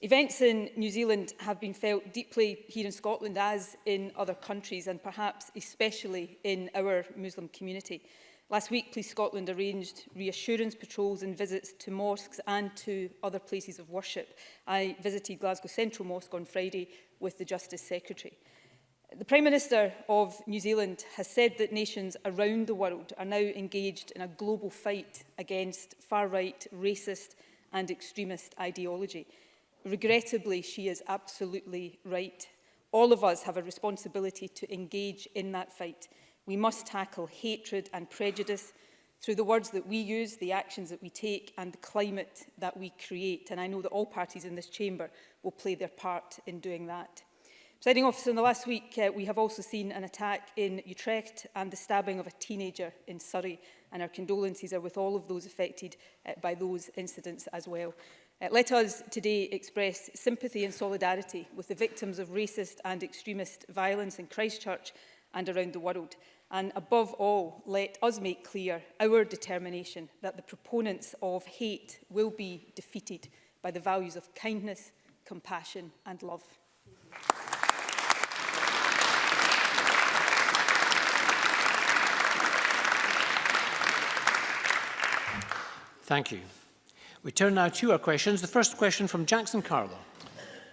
Events in New Zealand have been felt deeply here in Scotland as in other countries and perhaps especially in our Muslim community. Last week, Police Scotland arranged reassurance patrols and visits to mosques and to other places of worship. I visited Glasgow Central Mosque on Friday with the Justice Secretary. The Prime Minister of New Zealand has said that nations around the world are now engaged in a global fight against far-right, racist and extremist ideology. Regrettably, she is absolutely right. All of us have a responsibility to engage in that fight. We must tackle hatred and prejudice through the words that we use, the actions that we take and the climate that we create. And I know that all parties in this chamber will play their part in doing that. Presiding officer, in the last week uh, we have also seen an attack in Utrecht and the stabbing of a teenager in Surrey and our condolences are with all of those affected uh, by those incidents as well. Uh, let us today express sympathy and solidarity with the victims of racist and extremist violence in Christchurch and around the world. And above all, let us make clear our determination that the proponents of hate will be defeated by the values of kindness, compassion and love. Thank you. We turn now to our questions. The first question from Jackson Carlo.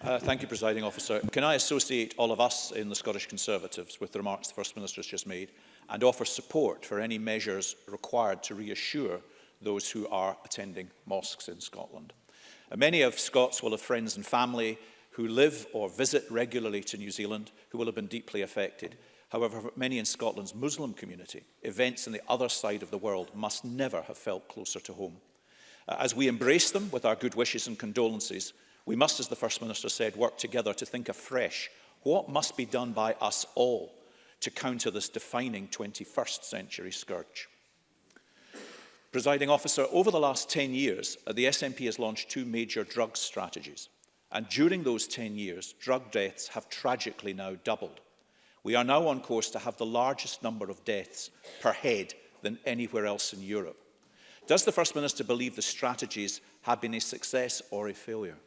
Uh, thank you, Presiding Officer. Can I associate all of us in the Scottish Conservatives with the remarks the First Minister has just made and offer support for any measures required to reassure those who are attending mosques in Scotland? Uh, many of Scots will have friends and family who live or visit regularly to New Zealand who will have been deeply affected. However, many in Scotland's Muslim community, events on the other side of the world must never have felt closer to home. Uh, as we embrace them with our good wishes and condolences, we must, as the First Minister said, work together to think afresh what must be done by us all to counter this defining 21st century scourge. Presiding officer, over the last 10 years, uh, the SNP has launched two major drug strategies. And during those 10 years, drug deaths have tragically now doubled. We are now on course to have the largest number of deaths per head than anywhere else in Europe. Does the First Minister believe the strategies have been a success or a failure?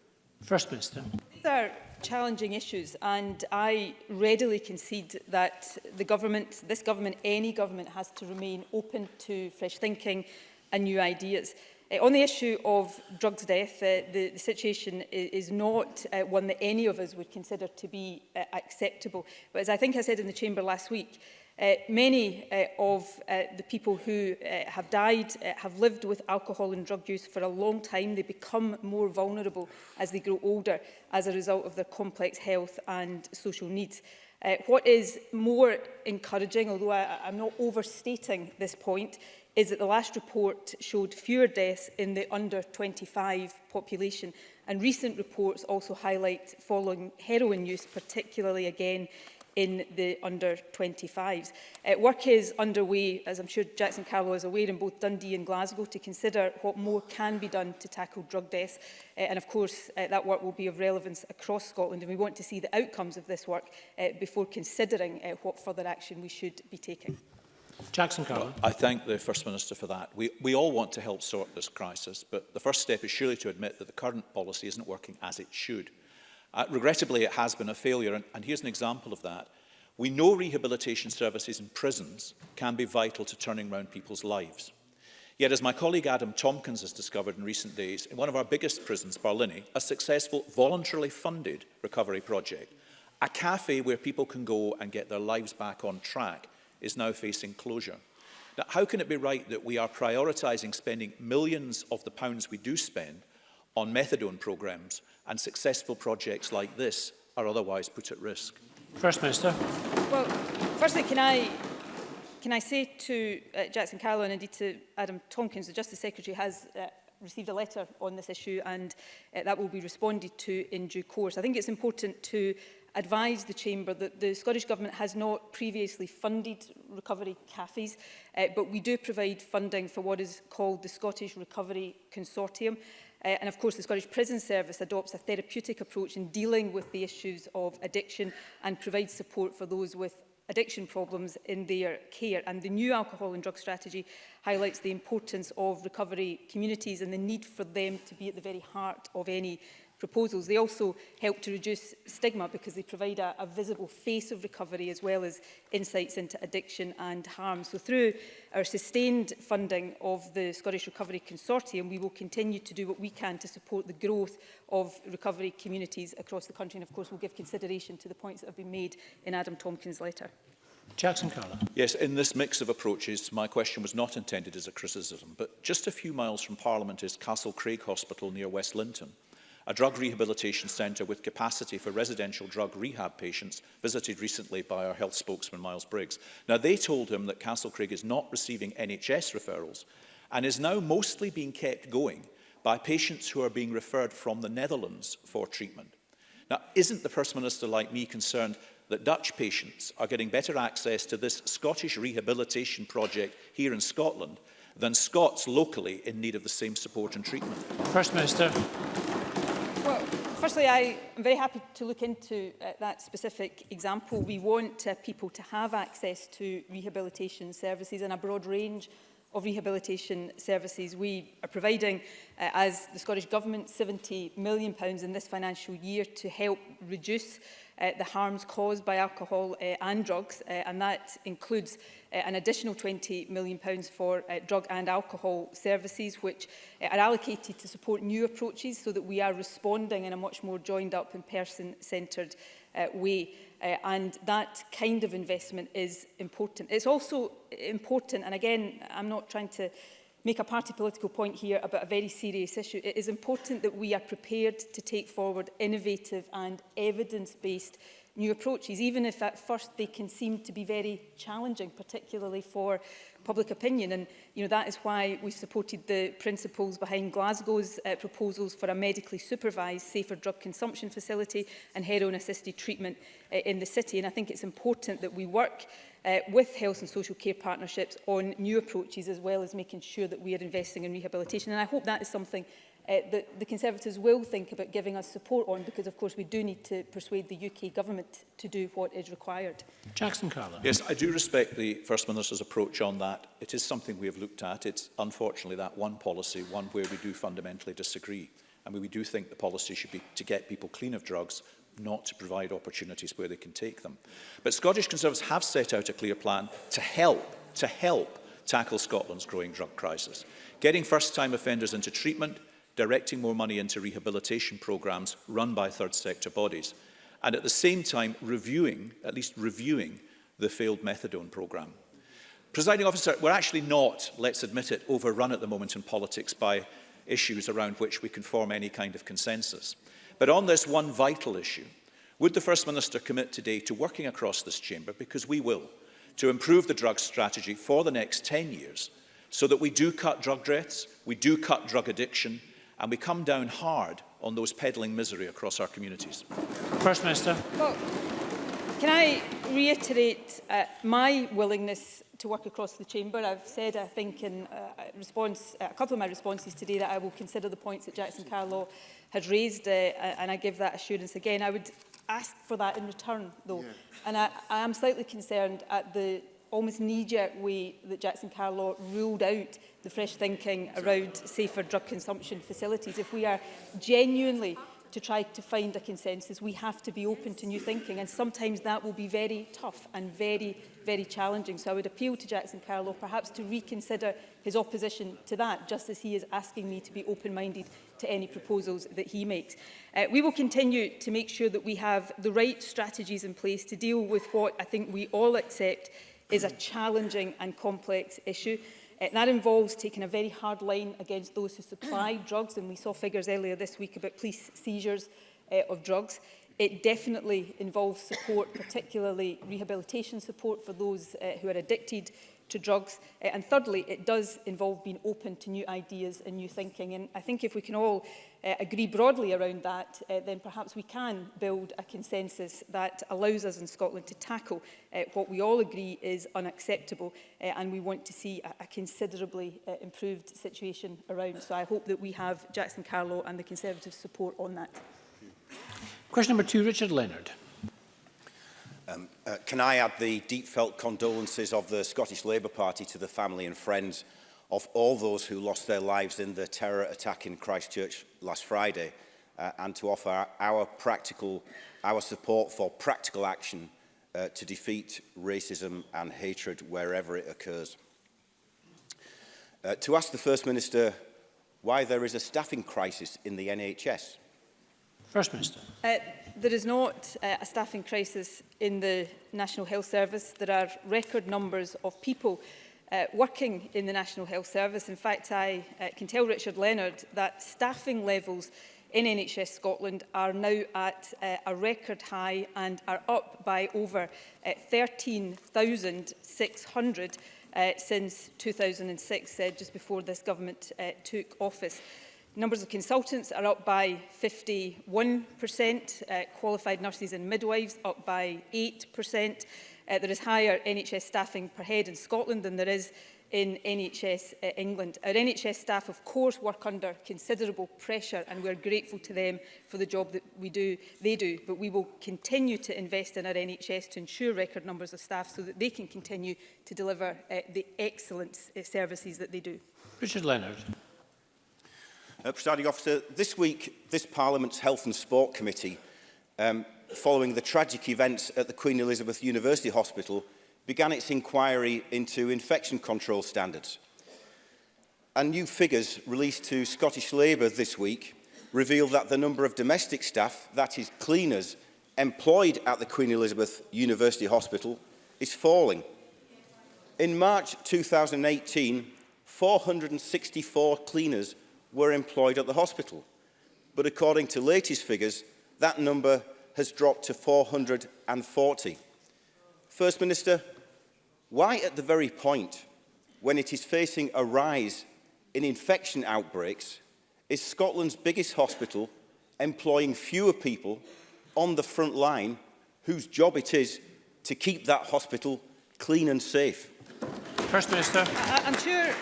First Minister. These are challenging issues and I readily concede that the government, this government, any government has to remain open to fresh thinking and new ideas. Uh, on the issue of drugs death, uh, the, the situation is, is not uh, one that any of us would consider to be uh, acceptable. But as I think I said in the chamber last week, Uh, many uh, of uh, the people who uh, have died uh, have lived with alcohol and drug use for a long time. They become more vulnerable as they grow older as a result of their complex health and social needs. Uh, what is more encouraging, although I, I'm not overstating this point, is that the last report showed fewer deaths in the under 25 population and recent reports also highlight falling heroin use particularly again in the under-25s. Uh, work is underway, as I'm sure Jackson Carlow is aware, in both Dundee and Glasgow to consider what more can be done to tackle drug deaths. Uh, and of course, uh, that work will be of relevance across Scotland, and we want to see the outcomes of this work uh, before considering uh, what further action we should be taking. Jackson Well, I thank the First Minister for that. We, we all want to help sort this crisis, but the first step is surely to admit that the current policy isn't working as it should. Uh, regrettably, it has been a failure, and, and here's an example of that. We know rehabilitation services in prisons can be vital to turning around people's lives. Yet, as my colleague Adam Tompkins has discovered in recent days, in one of our biggest prisons, Barlini, a successful voluntarily funded recovery project, a cafe where people can go and get their lives back on track, is now facing closure. Now, how can it be right that we are prioritising spending millions of the pounds we do spend on methadone programmes and successful projects like this are otherwise put at risk. First Minister. Well, firstly, can I can I say to uh, Jackson Carlow and indeed to Adam Tompkins, the Justice Secretary has uh, received a letter on this issue and uh, that will be responded to in due course. I think it's important to advise the Chamber that the Scottish Government has not previously funded recovery cafes, uh, but we do provide funding for what is called the Scottish Recovery Consortium. Uh, and of course, the Scottish Prison Service adopts a therapeutic approach in dealing with the issues of addiction and provides support for those with addiction problems in their care. And the new alcohol and drug strategy highlights the importance of recovery communities and the need for them to be at the very heart of any proposals. They also help to reduce stigma because they provide a, a visible face of recovery as well as insights into addiction and harm. So through our sustained funding of the Scottish Recovery Consortium, we will continue to do what we can to support the growth of recovery communities across the country. And of course, we'll give consideration to the points that have been made in Adam Tompkins' letter. Jackson Carla. Yes, in this mix of approaches, my question was not intended as a criticism, but just a few miles from Parliament is Castle Craig Hospital near West Linton a drug rehabilitation centre with capacity for residential drug rehab patients visited recently by our health spokesman Miles Briggs. Now they told him that Castle Castlecreagh is not receiving NHS referrals and is now mostly being kept going by patients who are being referred from the Netherlands for treatment. Now, isn't the First Minister like me concerned that Dutch patients are getting better access to this Scottish rehabilitation project here in Scotland than Scots locally in need of the same support and treatment? First Minister firstly, I am very happy to look into uh, that specific example. We want uh, people to have access to rehabilitation services and a broad range of rehabilitation services. We are providing, uh, as the Scottish Government, £70 million in this financial year to help reduce uh, the harms caused by alcohol uh, and drugs, uh, and that includes uh, an additional £20 million pounds for uh, drug and alcohol services, which uh, are allocated to support new approaches so that we are responding in a much more joined up and person-centred uh, way. Uh, and that kind of investment is important. It's also important, and again, I'm not trying to make a party political point here about a very serious issue. It is important that we are prepared to take forward innovative and evidence-based new approaches, even if at first they can seem to be very challenging, particularly for public opinion. And you know, that is why we supported the principles behind Glasgow's uh, proposals for a medically supervised safer drug consumption facility and heroin-assisted treatment uh, in the city. And I think it's important that we work uh, with health and social care partnerships on new approaches as well as making sure that we are investing in rehabilitation. And I hope that is something uh, that the Conservatives will think about giving us support on because of course we do need to persuade the UK government to do what is required. Jackson Carla. Yes, I do respect the First Minister's approach on that. It is something we have looked at. It's unfortunately that one policy, one where we do fundamentally disagree. I mean, we do think the policy should be to get people clean of drugs, not to provide opportunities where they can take them. But Scottish Conservatives have set out a clear plan to help, to help tackle Scotland's growing drug crisis. Getting first-time offenders into treatment, directing more money into rehabilitation programmes run by third sector bodies, and at the same time reviewing, at least reviewing, the failed methadone programme. Presiding officer, we're actually not, let's admit it, overrun at the moment in politics by issues around which we can form any kind of consensus. But on this one vital issue, would the First Minister commit today to working across this chamber, because we will, to improve the drug strategy for the next 10 years so that we do cut drug deaths, we do cut drug addiction, and we come down hard on those peddling misery across our communities. First Minister. Well, can I reiterate uh, my willingness to work across the chamber. I've said, I think, in uh, response, uh, a couple of my responses today that I will consider the points that Jackson Carlaw had raised, uh, and I give that assurance again. I would ask for that in return, though. Yeah. And I, I am slightly concerned at the almost knee-jerk way that Jackson Carlaw ruled out the fresh thinking around safer drug consumption facilities. If we are genuinely to try to find a consensus, we have to be open to new thinking. And sometimes that will be very tough and very, very challenging. So I would appeal to Jackson Carlow perhaps to reconsider his opposition to that, just as he is asking me to be open-minded to any proposals that he makes. Uh, we will continue to make sure that we have the right strategies in place to deal with what I think we all accept is a challenging and complex issue. Eh, that involves taking a very hard line against those who supply drugs, and we saw figures earlier this week about police seizures eh, of drugs. It definitely involves support, particularly rehabilitation support for those uh, who are addicted to drugs. Uh, and thirdly, it does involve being open to new ideas and new thinking. And I think if we can all uh, agree broadly around that, uh, then perhaps we can build a consensus that allows us in Scotland to tackle uh, what we all agree is unacceptable uh, and we want to see a, a considerably uh, improved situation around. So I hope that we have Jackson Carlow and the Conservatives support on that. Question number two, Richard Leonard. Um, uh, can I add the deep felt condolences of the Scottish Labour Party to the family and friends of all those who lost their lives in the terror attack in Christchurch last Friday uh, and to offer our practical our support for practical action uh, to defeat racism and hatred wherever it occurs. Uh, to ask the First Minister why there is a staffing crisis in the NHS First Minister. Uh, there is not uh, a staffing crisis in the National Health Service. There are record numbers of people uh, working in the National Health Service. In fact, I uh, can tell Richard Leonard that staffing levels in NHS Scotland are now at uh, a record high and are up by over uh, 13,600 uh, since 2006, uh, just before this government uh, took office. Numbers of consultants are up by 51%, uh, qualified nurses and midwives up by 8%. Uh, there is higher NHS staffing per head in Scotland than there is in NHS uh, England. Our NHS staff, of course, work under considerable pressure and we're grateful to them for the job that we do, they do, but we will continue to invest in our NHS to ensure record numbers of staff so that they can continue to deliver uh, the excellent uh, services that they do. Richard Leonard. Uh, Presiding officer, this week, this Parliament's Health and Sport Committee, um, following the tragic events at the Queen Elizabeth University Hospital, began its inquiry into infection control standards. And new figures released to Scottish Labour this week reveal that the number of domestic staff, that is cleaners, employed at the Queen Elizabeth University Hospital is falling. In March 2018, 464 cleaners were employed at the hospital. But according to latest figures, that number has dropped to 440. First Minister, why at the very point when it is facing a rise in infection outbreaks is Scotland's biggest hospital employing fewer people on the front line whose job it is to keep that hospital clean and safe? First Minister. I uh, I'm sure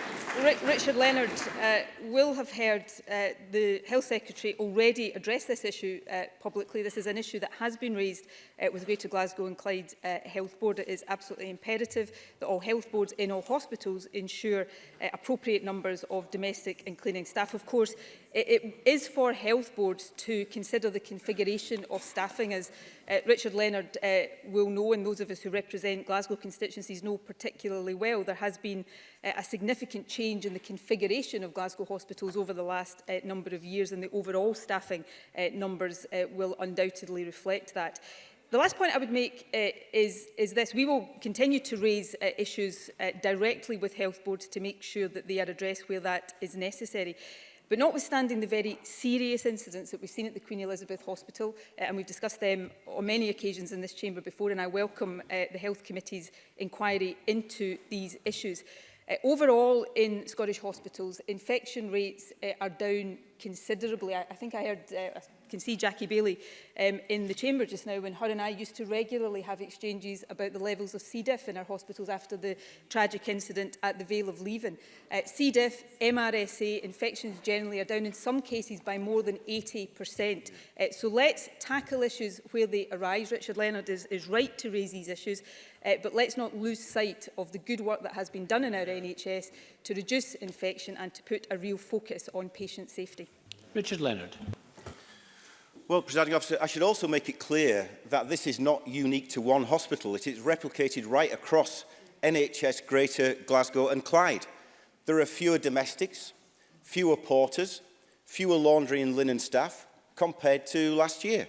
Richard Leonard uh, will have heard uh, the Health Secretary already address this issue uh, publicly. This is an issue that has been raised uh, with Greater Glasgow and Clyde uh, Health Board. It is absolutely imperative that all health boards in all hospitals ensure uh, appropriate numbers of domestic and cleaning staff. Of course, it, it is for health boards to consider the configuration of staffing as uh, Richard Leonard uh, will know and those of us who represent Glasgow constituencies know particularly well there has been uh, a significant change in the configuration of Glasgow hospitals over the last uh, number of years and the overall staffing uh, numbers uh, will undoubtedly reflect that. The last point I would make uh, is, is this. We will continue to raise uh, issues uh, directly with health boards to make sure that they are addressed where that is necessary. But notwithstanding the very serious incidents that we've seen at the Queen Elizabeth Hospital, uh, and we've discussed them on many occasions in this chamber before, and I welcome uh, the Health Committee's inquiry into these issues. Uh, overall, in Scottish hospitals, infection rates uh, are down considerably. I, I think I heard uh, can see Jackie Bailey um, in the chamber just now when her and I used to regularly have exchanges about the levels of C. diff in our hospitals after the tragic incident at the Vale of Leven. Uh, C. diff, MRSA, infections generally are down in some cases by more than 80%. Uh, so let's tackle issues where they arise. Richard Leonard is, is right to raise these issues. Uh, but let's not lose sight of the good work that has been done in our NHS to reduce infection and to put a real focus on patient safety. Richard Leonard. Well, Presiding Officer, I should also make it clear that this is not unique to one hospital. It is replicated right across NHS Greater Glasgow and Clyde. There are fewer domestics, fewer porters, fewer laundry and linen staff compared to last year.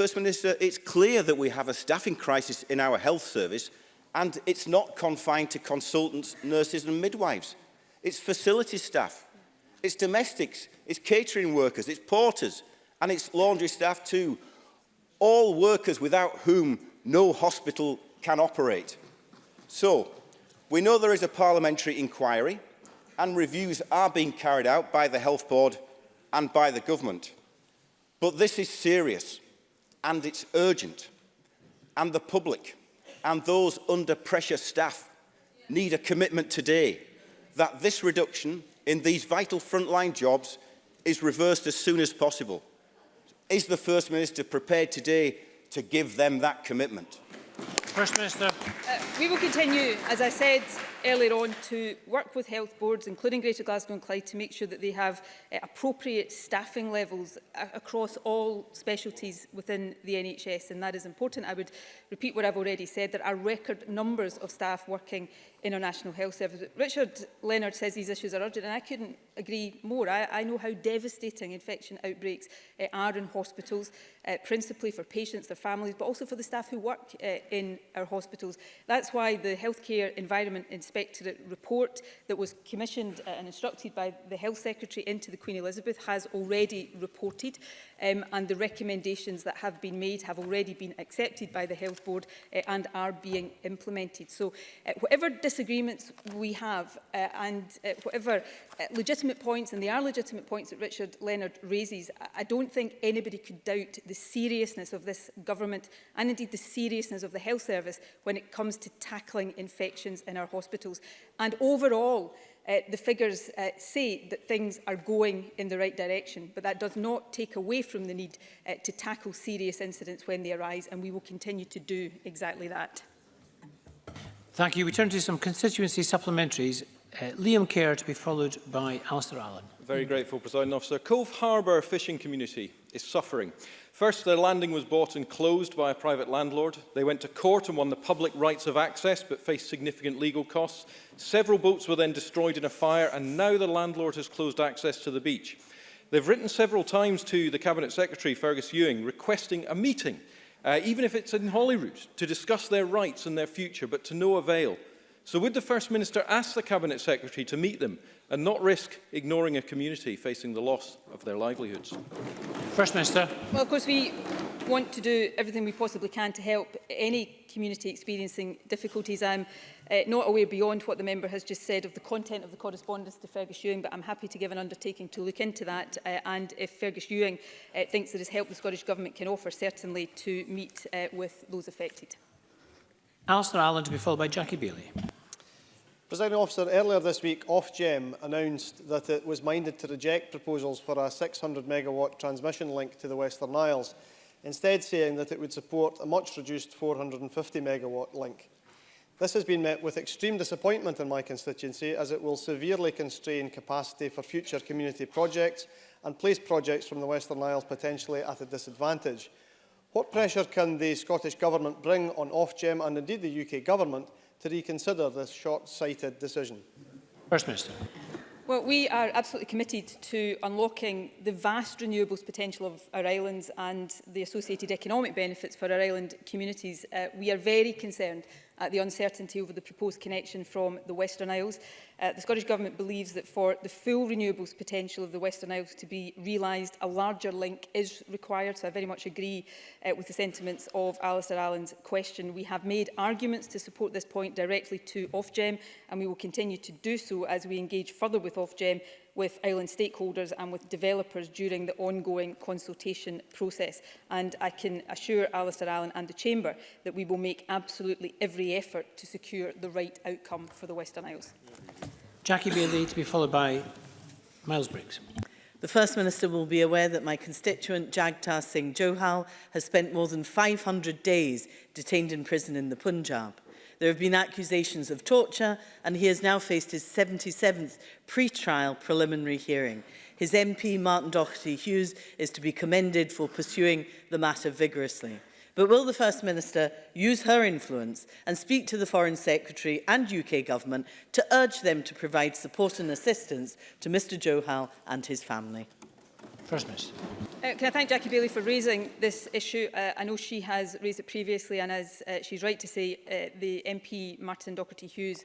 First Minister, it's clear that we have a staffing crisis in our health service and it's not confined to consultants, nurses and midwives. It's facility staff, it's domestics, it's catering workers, it's porters, and its laundry staff too. All workers without whom no hospital can operate. So, we know there is a parliamentary inquiry and reviews are being carried out by the Health Board and by the government. But this is serious and it's urgent and the public and those under pressure staff need a commitment today that this reduction in these vital frontline jobs is reversed as soon as possible. Is the First Minister prepared today to give them that commitment? First Minister. Uh, we will continue, as I said, earlier on to work with health boards, including Greater Glasgow and Clyde, to make sure that they have uh, appropriate staffing levels across all specialties within the NHS, and that is important. I would repeat what I've already said. There are record numbers of staff working in our National Health Service. Richard Leonard says these issues are urgent, and I couldn't agree more. I, I know how devastating infection outbreaks uh, are in hospitals, uh, principally for patients, their families, but also for the staff who work uh, in our hospitals. That's why the healthcare environment in Inspectorate report that was commissioned uh, and instructed by the Health Secretary into the Queen Elizabeth has already reported um, and the recommendations that have been made have already been accepted by the Health Board uh, and are being implemented. So uh, whatever disagreements we have uh, and uh, whatever uh, legitimate points, and they are legitimate points that Richard Leonard raises, I, don't think anybody could doubt the seriousness of this government and indeed the seriousness of the health service when it comes to tackling infections in our hospitals hospitals. And overall, uh, the figures uh, say that things are going in the right direction, but that does not take away from the need uh, to tackle serious incidents when they arise, and we will continue to do exactly that. Thank you. We turn to some constituency supplementaries. Uh, Liam Kerr to be followed by Alistair Allen. Very grateful, President Officer. Cove Harbour fishing community is suffering. First, their landing was bought and closed by a private landlord. They went to court and won the public rights of access, but faced significant legal costs. Several boats were then destroyed in a fire, and now the landlord has closed access to the beach. They've written several times to the Cabinet Secretary, Fergus Ewing, requesting a meeting, uh, even if it's in Holyrood, to discuss their rights and their future, but to no avail. So would the First Minister ask the Cabinet Secretary to meet them and not risk ignoring a community facing the loss of their livelihoods. First Minister. Well, of course, we want to do everything we possibly can to help any community experiencing difficulties. I'm uh, not aware beyond what the member has just said of the content of the correspondence to Fergus Ewing, but I'm happy to give an undertaking to look into that. Uh, and if Fergus Ewing uh, thinks there is help the Scottish Government can offer, certainly to meet uh, with those affected. Alistair Allen to be followed by Jackie Bailey. Presiding officer, earlier this week, Ofgem announced that it was minded to reject proposals for a 600 megawatt transmission link to the Western Isles, instead saying that it would support a much reduced 450 megawatt link. This has been met with extreme disappointment in my constituency as it will severely constrain capacity for future community projects and place projects from the Western Isles potentially at a disadvantage. What pressure can the Scottish Government bring on Ofgem and indeed the UK Government to reconsider this short-sighted decision? First Minister. Well, we are absolutely committed to unlocking the vast renewables potential of our islands and the associated economic benefits for our island communities. Uh, we are very concerned at uh, the uncertainty over the proposed connection from the Western Isles. Uh, the Scottish Government believes that for the full renewables potential of the Western Isles to be realised, a larger link is required. So I very much agree uh, with the sentiments of Alistair Allen's question. We have made arguments to support this point directly to Ofgem, and we will continue to do so as we engage further with Ofgem with island stakeholders and with developers during the ongoing consultation process. And I can assure Alistair Allen and the Chamber that we will make absolutely every effort to secure the right outcome for the Western Isles. Jackie Bailey to be followed by Miles Briggs. The First Minister will be aware that my constituent Jagtar Singh Johal has spent more than 500 days detained in prison in the Punjab. There have been accusations of torture and he has now faced his 77th pre-trial preliminary hearing. His MP, Martin Doherty Hughes, is to be commended for pursuing the matter vigorously. But will the First Minister use her influence and speak to the Foreign Secretary and UK Government to urge them to provide support and assistance to Mr Johal and his family? First Minister. Uh, can I thank Jackie Bailey for raising this issue? Uh, I know she has raised it previously and as uh, she's right to say, uh, the MP Martin doherty Hughes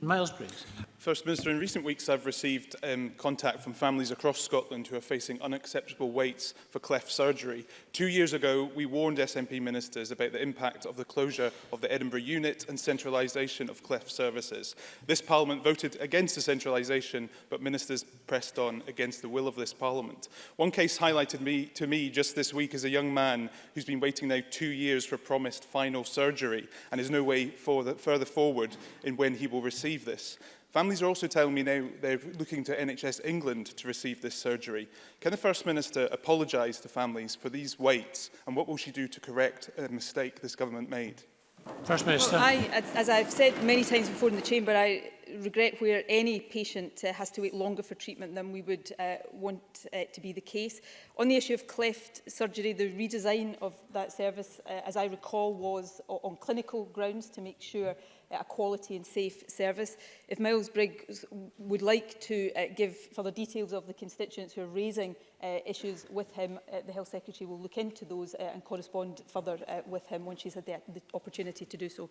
Miles Briggs. First Minister, in recent weeks I've received um, contact from families across Scotland who are facing unacceptable waits for cleft surgery. Two years ago, we warned SNP ministers about the impact of the closure of the Edinburgh unit and centralisation of cleft services. This parliament voted against the centralisation, but ministers pressed on against the will of this parliament. One case highlighted me, to me just this week is a young man who's been waiting now two years for promised final surgery and is no way for the, further forward in when he will receive receive this. Families are also telling me now they're looking to NHS England to receive this surgery. Can the First Minister apologise to families for these waits and what will she do to correct a mistake this government made? First Minister. Well, I, as I've said many times before in the chamber, I regret where any patient uh, has to wait longer for treatment than we would uh, want uh, to be the case. On the issue of cleft surgery, the redesign of that service, uh, as I recall, was on clinical grounds to make sure uh, a quality and safe service. If Miles Briggs would like to uh, give further details of the constituents who are raising uh, issues with him, uh, the Health Secretary will look into those uh, and correspond further uh, with him when she's had the, the opportunity to do so.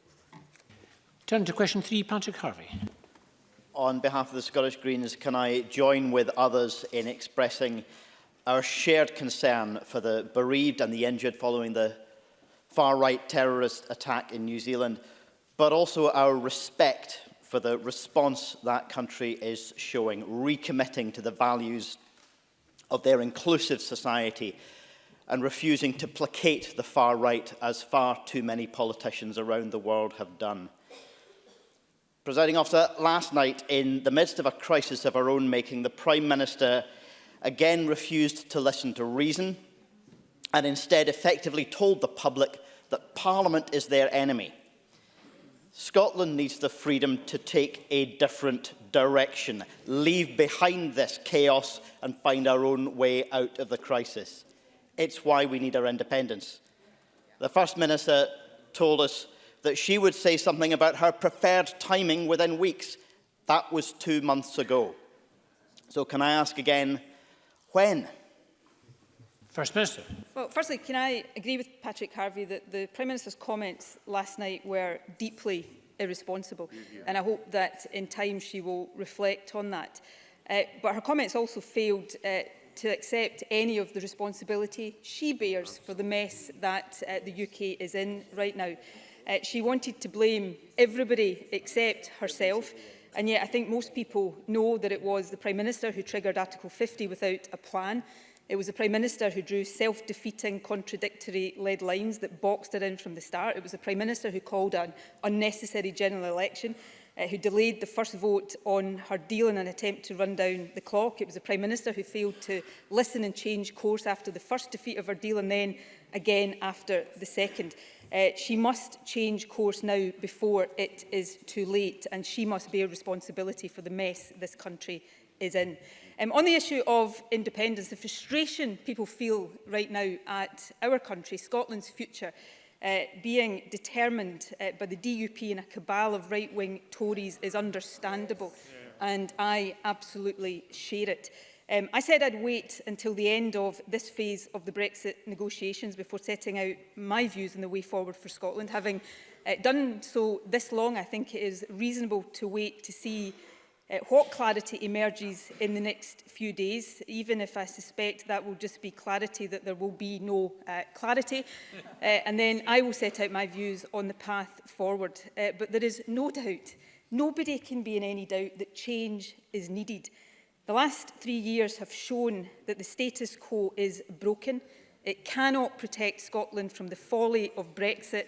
Turn to question three, Patrick Harvey. on behalf of the Scottish Greens, can I join with others in expressing our shared concern for the bereaved and the injured following the far-right terrorist attack in New Zealand, but also our respect for the response that country is showing, recommitting to the values of their inclusive society and refusing to placate the far right as far too many politicians around the world have done. Presiding officer, last night, in the midst of a crisis of our own making, the Prime Minister again refused to listen to reason and instead effectively told the public that Parliament is their enemy. Scotland needs the freedom to take a different direction, leave behind this chaos and find our own way out of the crisis. It's why we need our independence. The First Minister told us that she would say something about her preferred timing within weeks. That was two months ago. So can I ask again, when? First Minister. Well, firstly, can I agree with Patrick Harvey that the Prime Minister's comments last night were deeply irresponsible, yeah, mm-hmm. and I hope that in time she will reflect on that. Uh, but her comments also failed uh, to accept any of the responsibility she bears for the mess that uh, the UK is in right now. Uh, she wanted to blame everybody except herself, and yet I think most people know that it was the Prime Minister who triggered Article 50 without a plan. It was the Prime Minister who drew self-defeating, contradictory lead lines that boxed it in from the start. It was the Prime Minister who called an unnecessary general election, uh, who delayed the first vote on her deal in an attempt to run down the clock. It was the Prime Minister who failed to listen and change course after the first defeat of her deal and then again after the second. Uh, she must change course now before it is too late and she must bear responsibility for the mess this country is in. Um, on the issue of independence, the frustration people feel right now at our country, Scotland's future, uh, being determined uh, by the DUP and a cabal of right-wing Tories is understandable yes. yeah. and I absolutely share it. Um, I said I'd wait until the end of this phase of the Brexit negotiations before setting out my views on the way forward for Scotland. Having uh, done so this long, I think it is reasonable to wait to see uh, what clarity emerges in the next few days, even if I suspect that will just be clarity that there will be no uh, clarity. Uh, and then I will set out my views on the path forward. Uh, but there is no doubt, nobody can be in any doubt that change is needed. The last three years have shown that the status quo is broken. It cannot protect Scotland from the folly of Brexit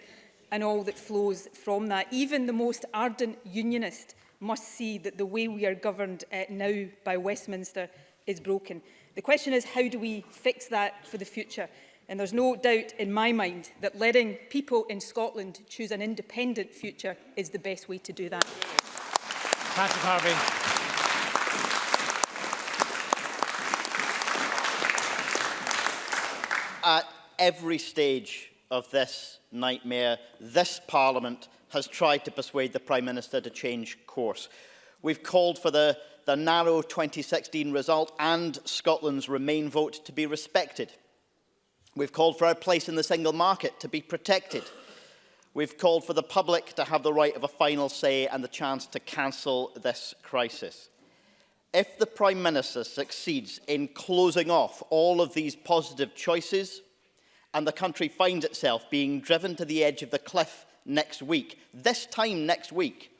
and all that flows from that. Even the most ardent unionist must see that the way we are governed uh, now by Westminster is broken. The question is, how do we fix that for the future? And there's no doubt in my mind that letting people in Scotland choose an independent future is the best way to do that. Patrick Harvey. every stage of this nightmare, this Parliament has tried to persuade the Prime Minister to change course. We've called for the, the narrow 2016 result and Scotland's Remain vote to be respected. We've called for our place in the single market to be protected. We've called for the public to have the right of a final say and the chance to cancel this crisis. If the Prime Minister succeeds in closing off all of these positive choices, and the country finds itself being driven to the edge of the cliff next week, this time next week.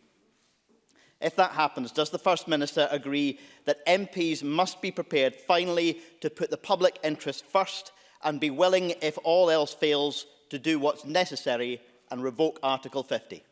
If that happens, does the First Minister agree that MPs must be prepared finally to put the public interest first and be willing, if all else fails, to do what's necessary and revoke Article 50?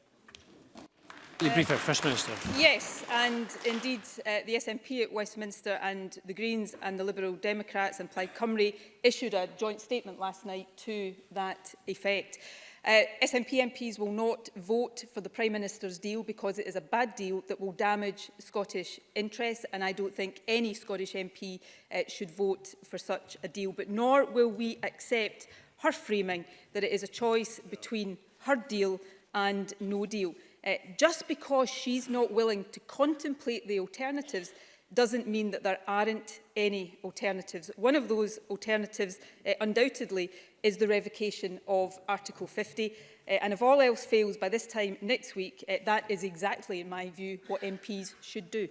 The briefer, First Minister. Yes, and indeed uh, the SNP at Westminster and the Greens and the Liberal Democrats and Plaid Cymru issued a joint statement last night to that effect. Uh, SNP MPs will not vote for the Prime Minister's deal because it is a bad deal that will damage Scottish interests and I don't think any Scottish MP uh, should vote for such a deal. But nor will we accept her framing that it is a choice between her deal and no deal. Uh, just because she's not willing to contemplate the alternatives doesn't mean that there aren't any alternatives. One of those alternatives, uh, undoubtedly, is the revocation of Article 50. Uh, eh, and if all else fails by this time next week, uh, that is exactly, in my view, what MPs should do.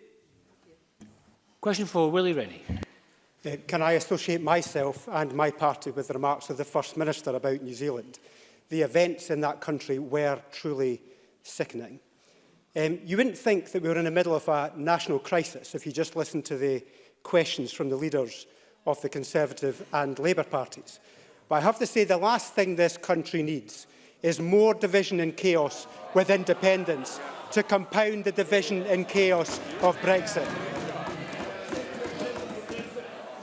Question for Willie Rennie. Uh, can I associate myself and my party with the remarks of the First Minister about New Zealand? The events in that country were truly sickening. Um, you wouldn't think that we were in the middle of a national crisis if you just listened to the questions from the leaders of the Conservative and Labour parties. But I have to say the last thing this country needs is more division and chaos with independence to compound the division and chaos of Brexit.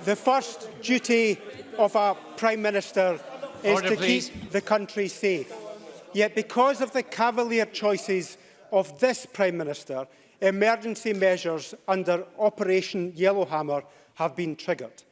The first duty of our Prime Minister is Order, to please. keep the country safe. Yet because of the cavalier choices of this Prime Minister, emergency measures under Operation Yellowhammer have been triggered.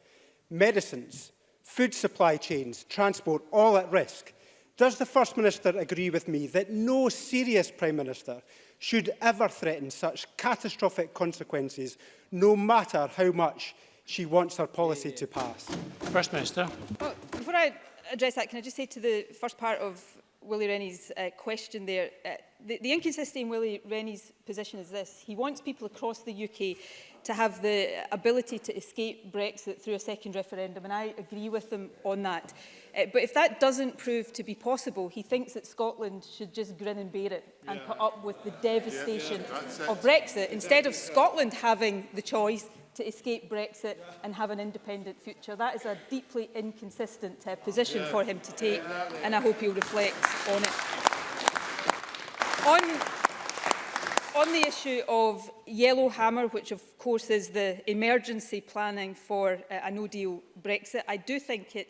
Medicines, food supply chains, transport, all at risk. Does the First Minister agree with me that no serious Prime Minister should ever threaten such catastrophic consequences, no matter how much she wants her policy to pass? First Minister. Well, before I address that, can I just say to the first part of Willie Rennie's uh, question there. Uh, the, the inconsistency in Willie Rennie's position is this. He wants people across the UK to have the ability to escape Brexit through a second referendum, and I agree with him on that. Uh, but if that doesn't prove to be possible, he thinks that Scotland should just grin and bear it and yeah. put up with the devastation yeah, yeah, of Brexit, instead of Scotland having the choice to escape Brexit and have an independent future. That is a deeply inconsistent uh, position yeah. for him to take, yeah, exactly. and I hope he'll reflect on it. On on the issue of Yellow Hammer, which of course is the emergency planning for uh, a no-deal Brexit, I do think it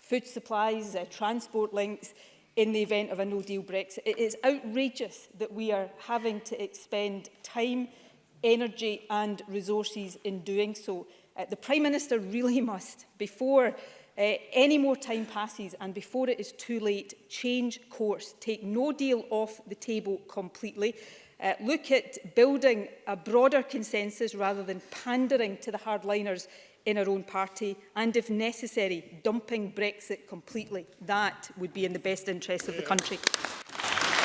food supplies, uh, transport links in the event of a no-deal Brexit. It is outrageous that we are having to expend time, energy and resources in doing so. Uh, the Prime Minister really must, before uh, any more time passes and before it is too late, change course, take no deal off the table completely, uh, look at building a broader consensus rather than pandering to the hardliners in our own party and, if necessary, dumping Brexit completely. That would be in the best interests of the country.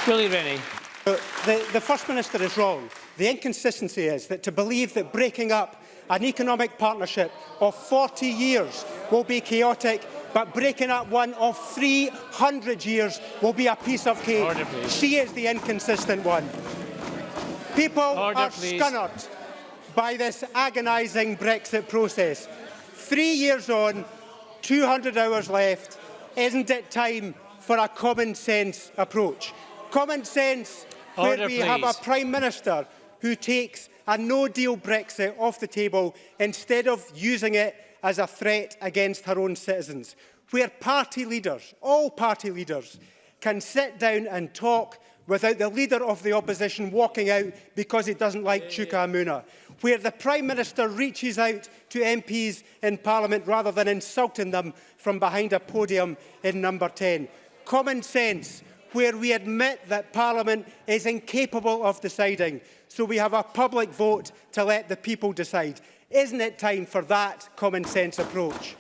Willie Rennie. Uh, the, the First Minister is wrong. The inconsistency is that to believe that breaking up an economic partnership of 40 years will be chaotic, but breaking up one of 300 years will be a piece of cake. Order, she is the inconsistent one. People Order, are please. scunnered by this agonising Brexit process. Three years on, 200 hours left. Isn't it time for a common sense approach? Common sense Order, where we please. have a Prime Minister who takes a no-deal Brexit off the table instead of using it as a threat against her own citizens, where party leaders, all party leaders, can sit down and talk without the leader of the opposition walking out because he doesn't like Chuka Amuna, where the Prime Minister reaches out to MPs in Parliament rather than insulting them from behind a podium in number 10. Common sense where we admit that Parliament is incapable of deciding. So we have a public vote to let the people decide. Isn't it time for that common sense approach?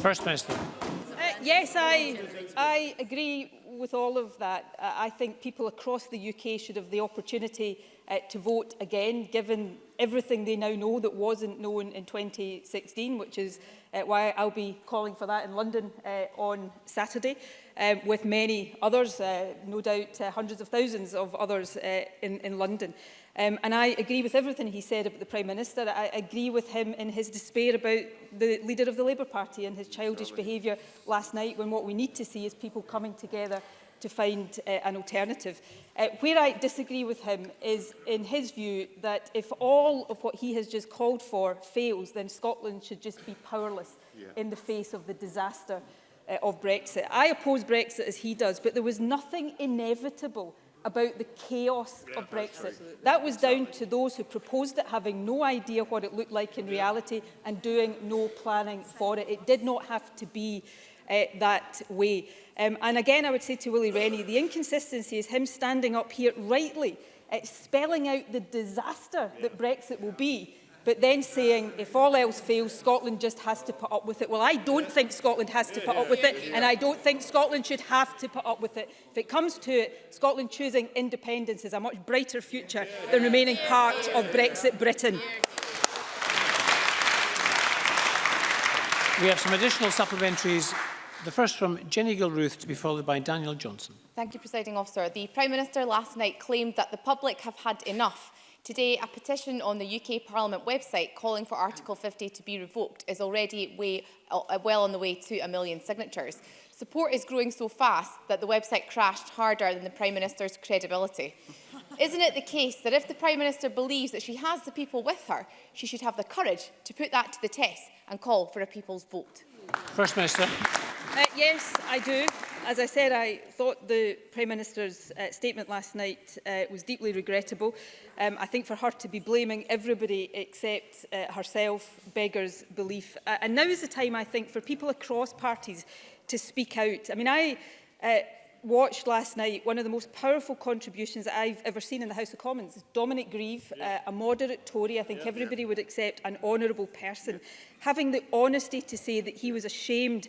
First Minister. Uh, yes, I, I agree with all of that. Uh, I think people across the UK should have the opportunity uh, to vote again, given everything they now know that wasn't known in 2016, which is uh, why I'll be calling for that in London uh, on Saturday, um, with many others, uh, no doubt uh, hundreds of thousands of others uh, in, in London. Um, and I agree with everything he said about the Prime Minister. I agree with him in his despair about the leader of the Labour Party and his childish behaviour last night when what we need to see is people coming together to find uh, an alternative. Uh, where I disagree with him is in his view that if all of what he has just called for fails, then Scotland should just be powerless yeah. in the face of the disaster uh, of Brexit. I oppose Brexit as he does, but there was nothing inevitable about the chaos yeah, of Brexit. That was down to those who proposed it having no idea what it looked like in reality and doing no planning for it. It did not have to be uh, that way. Um, and again, I would say to Willie Rennie, the inconsistency is him standing up here rightly, uh, spelling out the disaster that Brexit will be, but then saying, if all else fails, Scotland just has to put up with it. Well, I don't think Scotland has to put up with it, and I don't think Scotland should have to put up with it. If it comes to it, Scotland choosing independence is a much brighter future than remaining part of Brexit Britain. We have some additional supplementaries The first from Jenny Gilruth to be followed by Daniel Johnson. Thank you, Presiding Officer. The Prime Minister last night claimed that the public have had enough. Today, a petition on the UK Parliament website calling for Article 50 to be revoked is already way, uh, well on the way to a million signatures. Support is growing so fast that the website crashed harder than the Prime Minister's credibility. Isn't it the case that if the Prime Minister believes that she has the people with her, she should have the courage to put that to the test and call for a people's vote? First Minister. Uh, yes, I do. As I said, I thought the Prime Minister's uh, statement last night uh, was deeply regrettable. Um, I think for her to be blaming everybody except uh, herself beggars belief. Uh, and now is the time, I think, for people across parties to speak out. I mean, I uh, watched last night one of the most powerful contributions that I've ever seen in the House of Commons. Dominic Grieve, yeah. uh, a moderate Tory, I think yeah, everybody yeah. would accept an honourable person, yeah. having the honesty to say that he was ashamed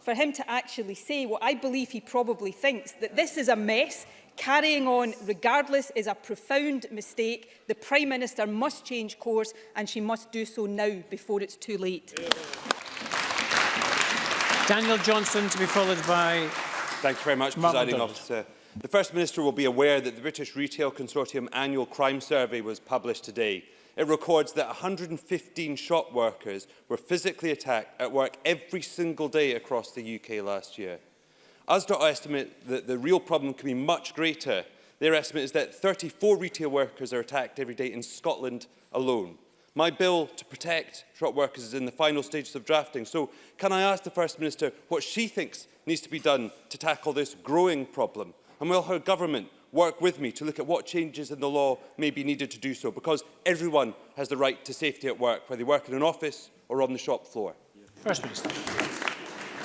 for him to actually say what I believe he probably thinks, that this is a mess, Carrying on regardless is a profound mistake. The Prime Minister must change course and she must do so now before it's too late. Daniel Johnson to be followed by... Thank you very much, Presiding Officer. The First Minister will be aware that the British Retail Consortium annual crime survey was published today. It records that 115 shop workers were physically attacked at work every single day across the UK last year. ASDA estimate that the real problem can be much greater. Their estimate is that 34 retail workers are attacked every day in Scotland alone. My bill to protect truck workers is in the final stages of drafting, so can I ask the First Minister what she thinks needs to be done to tackle this growing problem? And will her government work with me to look at what changes in the law may be needed to do so? Because everyone has the right to safety at work, whether they work in an office or on the shop floor. First Minister.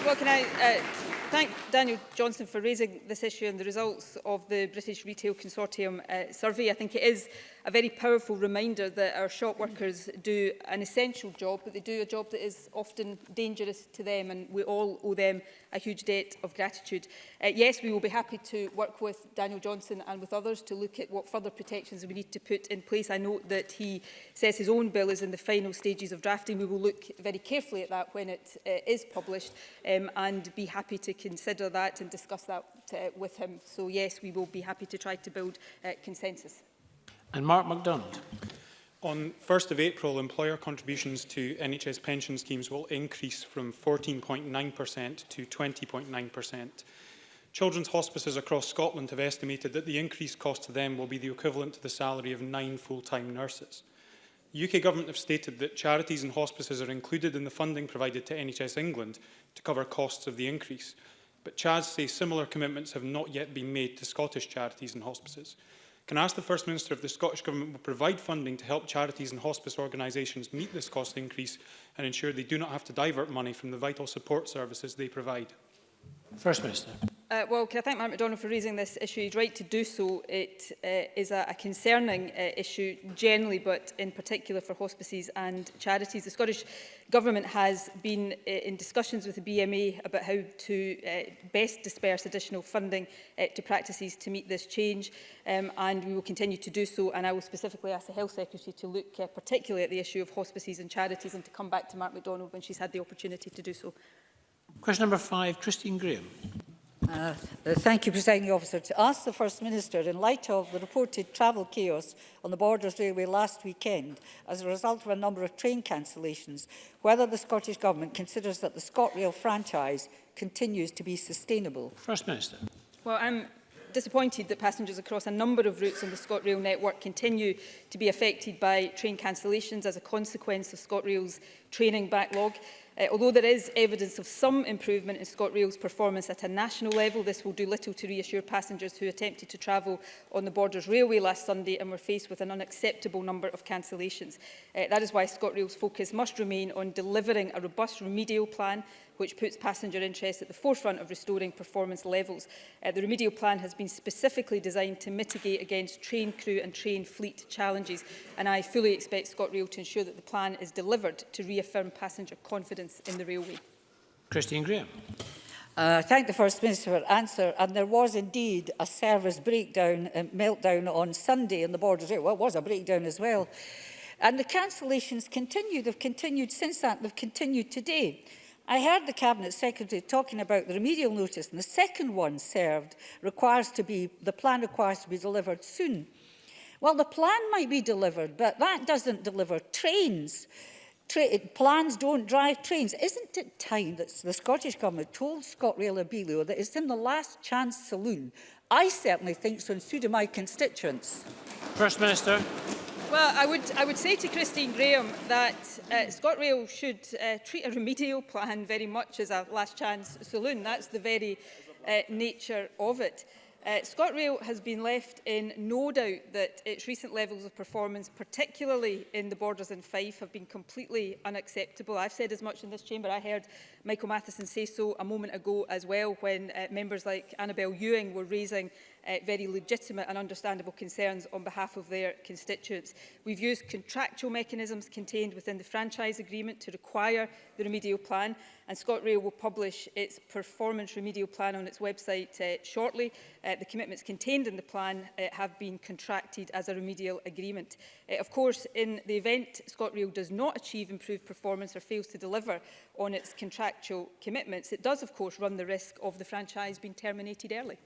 Well, can I uh, thank Daniel Johnson for raising this issue and the results of the British Retail Consortium uh, survey. I think it is a very powerful reminder that our shop workers do an essential job, but they do a job that is often dangerous to them, and we all owe them a huge debt of gratitude. Uh, yes, we will be happy to work with Daniel Johnson and with others to look at what further protections we need to put in place. I note that he says his own bill is in the final stages of drafting. We will look very carefully at that when it uh, is published um, and be happy to consider that and discuss that uh, with him. So yes, we will be happy to try to build uh, consensus and Mark MacDonald. On 1st of April, employer contributions to NHS pension schemes will increase from 14.9% to 20.9%. Children's hospices across Scotland have estimated that the increased cost to them will be the equivalent to the salary of nine full-time nurses. The UK Government have stated that charities and hospices are included in the funding provided to NHS England to cover costs of the increase, but CHAS say similar commitments have not yet been made to Scottish charities and hospices. Can I ask the First Minister if the Scottish Government will provide funding to help charities and hospice organisations meet this cost increase and ensure they do not have to divert money from the vital support services they provide? First Minister. Uh, well, I thank Mark McDonald for raising this issue. He's right to do so. It uh, is a, a concerning uh, issue generally, but in particular for hospices and charities. The Scottish Government has been uh, in discussions with the BMA about how to uh, best disperse additional funding uh, to practices to meet this change, um, and we will continue to do so. And I will specifically ask the Health Secretary to look uh, particularly at the issue of hospices and charities and to come back to Mark McDonald when she's had the opportunity to do so. Question number five, Christine Graham. Uh, uh, thank you, Presiding Officer. To ask the First Minister, in light of the reported travel chaos on the Borders Railway last weekend as a result of a number of train cancellations, whether the Scottish Government considers that the ScotRail franchise continues to be sustainable. First Minister. Well, I'm disappointed that passengers across a number of routes on the ScotRail network continue to be affected by train cancellations as a consequence of ScotRail's training backlog. Uh, although there is evidence of some improvement in ScotRail's performance at a national level, this will do little to reassure passengers who attempted to travel on the Borders Railway last Sunday and were faced with an unacceptable number of cancellations. Uh, that is why ScotRail's focus must remain on delivering a robust remedial plan which puts passenger interests at the forefront of restoring performance levels. Uh, the remedial plan has been specifically designed to mitigate against train crew and train fleet challenges, and I fully expect ScotRail to ensure that the plan is delivered to reaffirm passenger confidence in the railway. Christine Graham. Uh, thank the First Minister for answer. And there was indeed a service breakdown and uh, meltdown on Sunday in the Border Rail. Well, it was a breakdown as well. And the cancellations continue. They've continued since that. They've continued today. I heard the Cabinet Secretary talking about the remedial notice and the second one served requires to be, the plan requires to be delivered soon. Well, the plan might be delivered, but that doesn't deliver trains. Tra plans don't drive trains. Isn't it time that the Scottish Government told ScotRail Abellio that it's in the last chance saloon? I certainly think so, and so do my constituents. First Minister. Well, I would, I would say to Christine Graham that uh, ScotRail should uh, treat a remedial plan very much as a last chance saloon. That's the very uh, nature of it. Uh, ScotRail has been left in no doubt that its recent levels of performance, particularly in the Borders and Fife, have been completely unacceptable. I've said as much in this chamber. I heard Michael Matheson say so a moment ago as well when uh, members like Annabel Ewing were raising uh, very legitimate and understandable concerns on behalf of their constituents. We've used contractual mechanisms contained within the franchise agreement to require the remedial plan and ScotRail will publish its performance remedial plan on its website uh, shortly. Uh, the commitments contained in the plan uh, have been contracted as a remedial agreement. Uh, of course, in the event ScotRail does not achieve improved performance or fails to deliver on its contractual commitments, it does of course run the risk of the franchise being terminated early.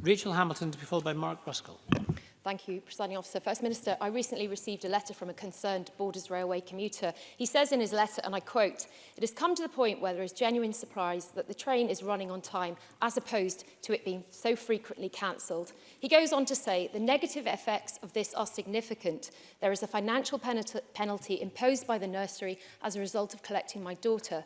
Rachel Hamilton to be followed by Mark Ruskell. Thank you, Presiding Officer. First Minister, I recently received a letter from a concerned Borders Railway commuter. He says in his letter, and I quote, It has come to the point where there is genuine surprise that the train is running on time, as opposed to it being so frequently cancelled. He goes on to say, The negative effects of this are significant. There is a financial penalty imposed by the nursery as a result of collecting my daughter.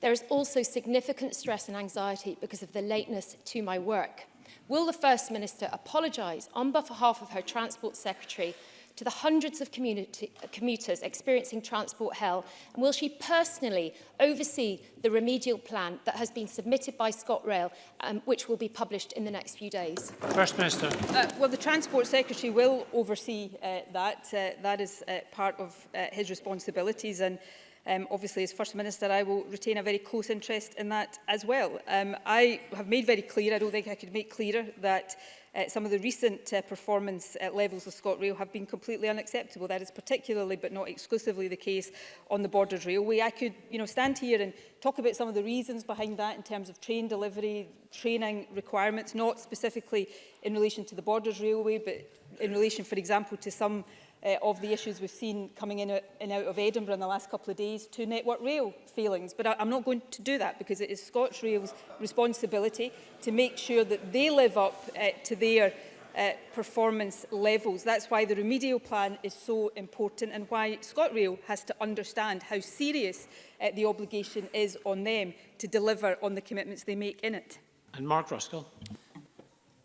There is also significant stress and anxiety because of the lateness to my work. Will the First Minister apologise on behalf of her Transport Secretary to the hundreds of commuters experiencing transport hell? And will she personally oversee the remedial plan that has been submitted by ScotRail, um, which will be published in the next few days? First Minister. Uh, well, the Transport Secretary will oversee uh, that. Uh, that is uh, part of uh, his responsibilities. And Um, obviously, as First Minister, I will retain a very close interest in that as well. Um, I have made very clear, I don't think I could make clearer, that uh, some of the recent uh, performance uh, levels of ScotRail have been completely unacceptable. That is particularly, but not exclusively, the case on the Borders Railway. I could you know, stand here and talk about some of the reasons behind that in terms of train delivery, training requirements, not specifically in relation to the Borders Railway, but in relation, for example, to some uh, of the issues we've seen coming in and uh, out of Edinburgh in the last couple of days to Network Rail failings. But I, I'm not going to do that because it is ScotRail's responsibility to make sure that they live up uh, to their uh, performance levels. That's why the remedial plan is so important and why ScotRail has to understand how serious uh, the obligation is on them to deliver on the commitments they make in it. And Mark Ruskell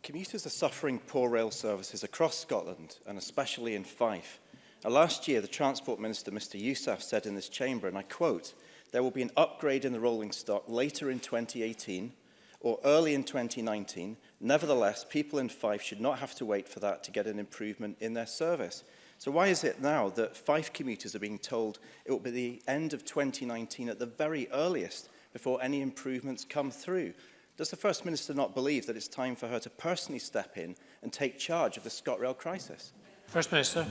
commuters are suffering poor rail services across Scotland and especially in Fife. Now, last year, the Transport Minister, Mr Yousaf, said in this chamber, and I quote, there will be an upgrade in the rolling stock later in 2018 or early in 2019. Nevertheless, people in Fife should not have to wait for that to get an improvement in their service. So why is it now that Fife commuters are being told it will be the end of 2019 at the very earliest before any improvements come through? Does the First Minister not believe that it's time for her to personally step in and take charge of the ScotRail crisis? First Minister.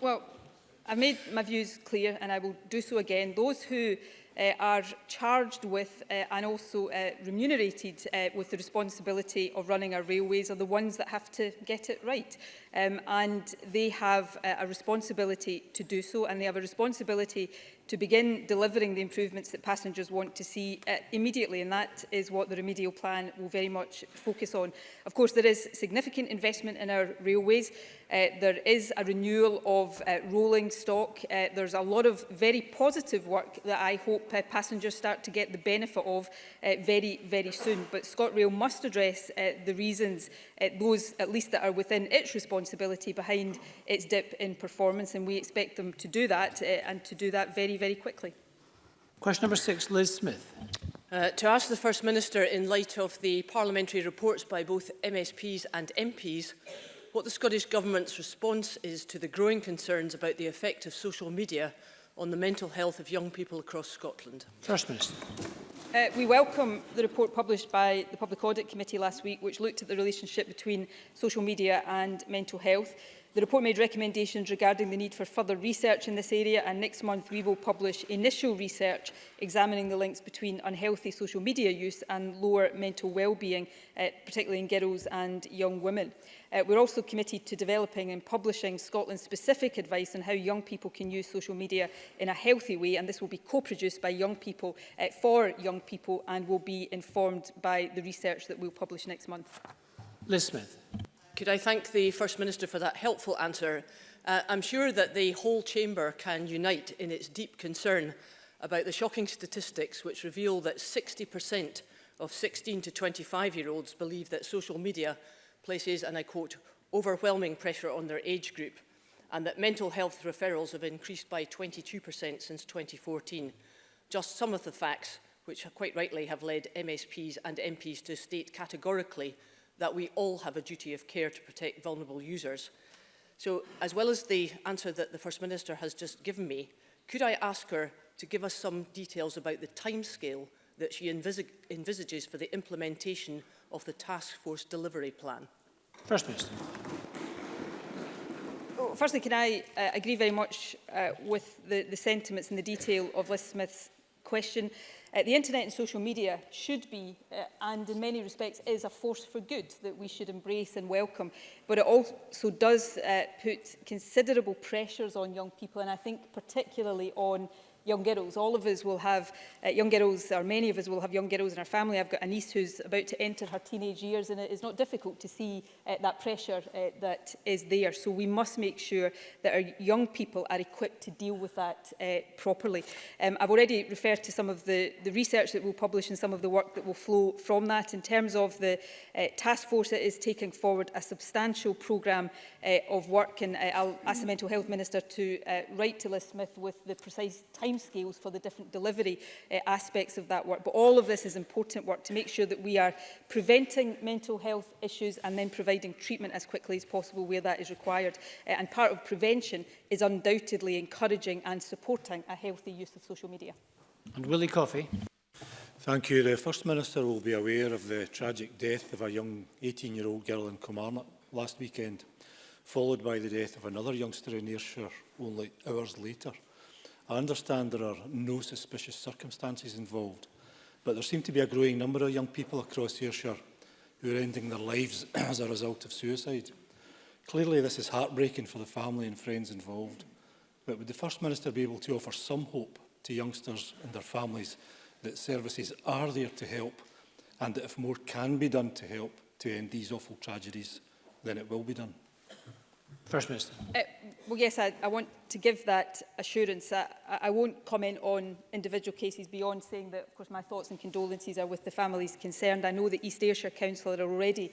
Well, I've made my views clear and I will do so again. Those who uh, are charged with uh, and also uh, remunerated uh, with the responsibility of running our railways are the ones that have to get it right. Um, and they have uh, a responsibility to do so and they have a responsibility to begin delivering the improvements that passengers want to see uh, immediately and that is what the remedial plan will very much focus on. Of course there is significant investment in our railways, uh, there is a renewal of uh, rolling stock, uh, there's a lot of very positive work that I hope uh, passengers start to get the benefit of uh, very very soon but ScotRail must address uh, the reasons uh, those at least that are within its responsibility behind its dip in performance and we expect them to do that uh, and to do that very very quickly. Question number six, Liz Smith. Uh, to ask the First Minister, in light of the parliamentary reports by both MSPs and MPs, what the Scottish Government's response is to the growing concerns about the effect of social media on the mental health of young people across Scotland. First Minister. Uh, we welcome the report published by the Public Audit Committee last week, which looked at the relationship between social media and mental health. The report made recommendations regarding the need for further research in this area and next month we will publish initial research examining the links between unhealthy social media use and lower mental well-being, uh, particularly in girls and young women. Uh, we're also committed to developing and publishing Scotland-specific advice on how young people can use social media in a healthy way, and this will be co-produced by young people uh, for young people and will be informed by the research that we'll publish next month. Liz Smith. Could I thank the First Minister for that helpful answer? Uh, I'm sure that the whole chamber can unite in its deep concern about the shocking statistics which reveal that 60% of 16 to 25 year olds believe that social media places, and I quote, overwhelming pressure on their age group and that mental health referrals have increased by 22% since 2014. Just some of the facts which quite rightly have led MSPs and MPs to state categorically that we all have a duty of care to protect vulnerable users. So as well as the answer that the First Minister has just given me, could I ask her to give us some details about the timescale that she envis envisages for the implementation of the task force delivery plan? First Minister. Well, oh, firstly, can I uh, agree very much uh, with the, the sentiments and the detail of Liz Smith's question? Uh, Uh, the internet and social media should be, uh, and in many respects is, a force for good that we should embrace and welcome. But it also does uh, put considerable pressures on young people, and I think particularly on young girls. All of us will have uh, young girls, or many of us will have young girls in our family. I've got a niece who's about to enter her teenage years, and it is not difficult to see uh, that pressure uh, that is there. So we must make sure that our young people are equipped to deal with that uh, properly. Um, I've already referred to some of the, the research that we'll publish and some of the work that will flow from that. In terms of the uh, task force, it is taking forward a substantial programme uh, of work, and uh, I'll ask the Mental Health Minister to uh, write to Liz Smith with the precise time timescales for the different delivery uh, aspects of that work. But all of this is important work to make sure that we are preventing mental health issues and then providing treatment as quickly as possible where that is required. Uh, and part of prevention is undoubtedly encouraging and supporting a healthy use of social media. And Willie Coffey. Thank you. The First Minister will be aware of the tragic death of a young 18-year-old girl in Kilmarnock last weekend, followed by the death of another youngster in Ayrshire only hours later. I understand there are no suspicious circumstances involved, but there seem to be a growing number of young people across Ayrshire who are ending their lives as a result of suicide. Clearly this is heartbreaking for the family and friends involved, but would the First Minister be able to offer some hope to youngsters and their families that services are there to help and that if more can be done to help to end these awful tragedies, then it will be done? First Minister. Uh, well, yes, I, I want to give that assurance that I, I won't comment on individual cases beyond saying that, of course, my thoughts and condolences are with the families concerned. I know that East Ayrshire Council are already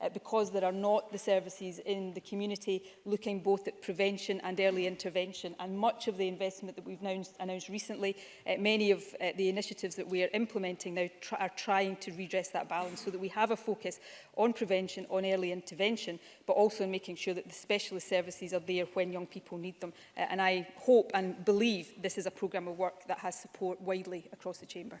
uh, because there are not the services in the community looking both at prevention and early intervention. And much of the investment that we've announced, announced recently, uh, many of uh, the initiatives that we are implementing now tr are trying to redress that balance so that we have a focus on prevention, on early intervention, but also in making sure that the specialist services are there when young people need them. Uh, and I hope and believe this is a programme of work that has support support widely across the Chamber.